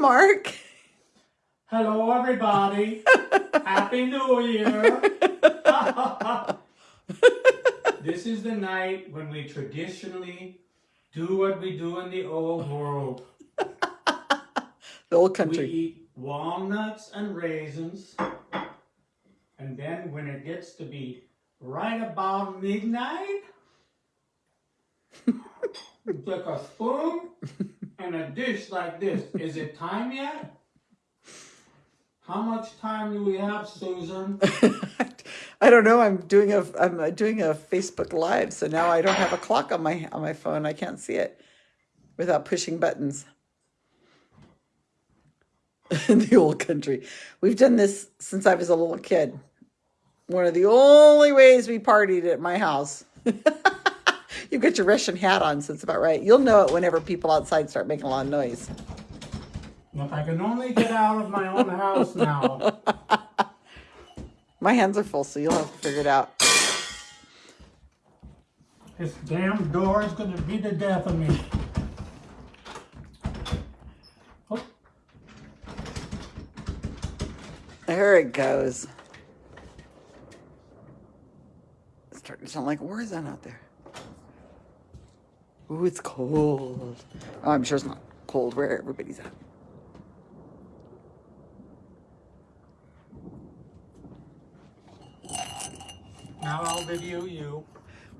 Mark. Hello, everybody. Happy New Year. this is the night when we traditionally do what we do in the old world. The old country. We eat walnuts and raisins. And then when it gets to be right about midnight, you take a spoon and a dish like this. Is it time yet? How much time do we have, Susan? I don't know. I'm doing a I'm doing a Facebook live, so now I don't have a clock on my on my phone. I can't see it without pushing buttons. In the old country, we've done this since I was a little kid. One of the only ways we partied at my house. you get your Russian hat on, so it's about right. You'll know it whenever people outside start making a lot of noise. If I can only get out of my own house now. My hands are full, so you'll have to figure it out. This damn door is gonna be the death of me. Oh, There it goes. It's starting to sound like a war zone out there. Ooh, it's cold. Oh, I'm sure it's not cold where everybody's at. now I'll video you.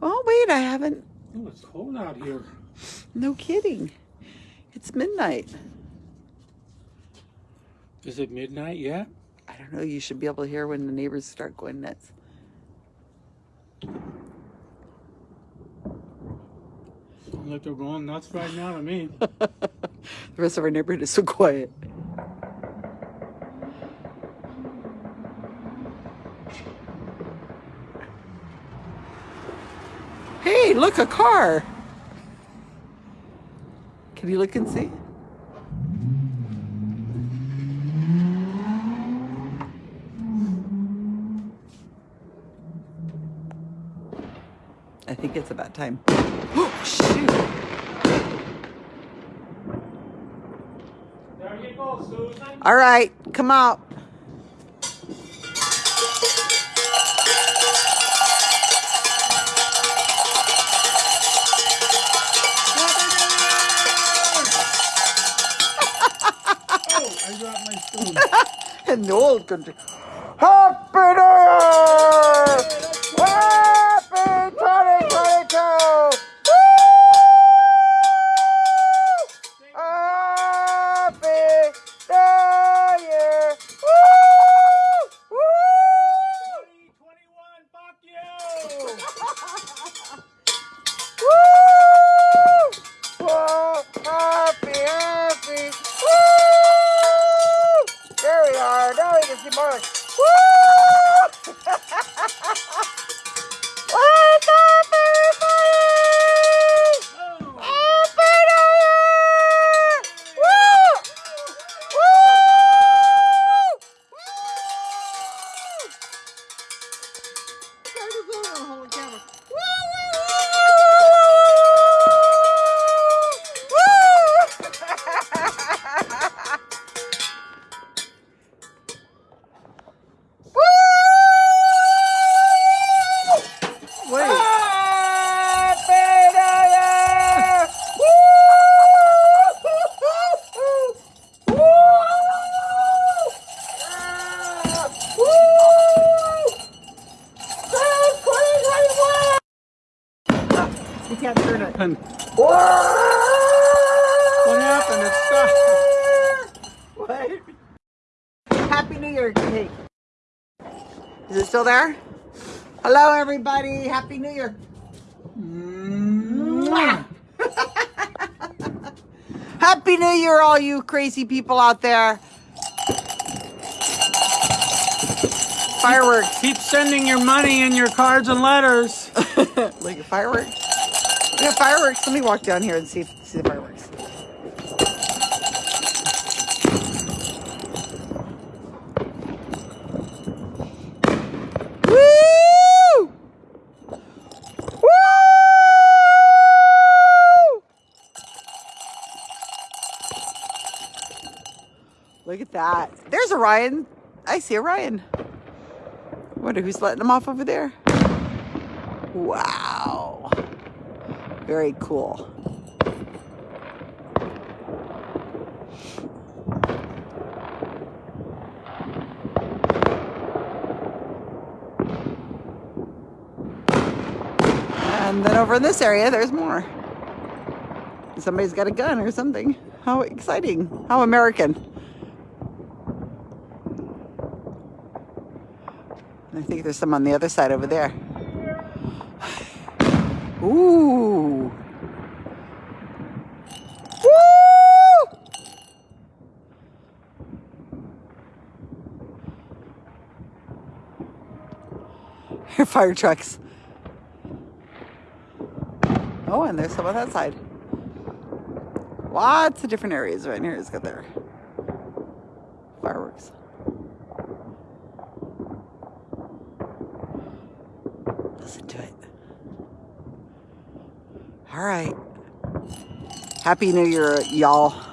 Oh, wait, I haven't. Oh, it's cold out here. No kidding. It's midnight. Is it midnight yet? I don't know. You should be able to hear when the neighbors start going nuts. Like they're going nuts right now to me. The rest of our neighborhood is so quiet. Hey, look, a car. Can you look and see? I think it's about time. Oh, Shoot. There you go, Susan. All right, come out. Oh, I dropped my spoon. In the old country. Happy New Year! We are. Now we can. Woo! You can't turn it. And What what happened? It stopped. What? Happy New Year cake. Is it still there? Hello, everybody. Happy New Year. Mwah. Happy New Year, all you crazy people out there. Fireworks. Keep sending your money and your cards and letters. Look at fireworks. Have fireworks. Let me walk down here and see see the fireworks. Woo! Woo! Look at that. There's Orion. I see Orion. Wonder who's letting them off over there. Wow. Very cool. And then over in this area, there's more. Somebody's got a gun or something. How exciting. How American. I think there's some on the other side over there. Ooh. Woo! Fire trucks. Oh, and there's some on that side. Lots of different areas right here. It's got their fireworks. Listen to it. All right. Happy New Year, y'all.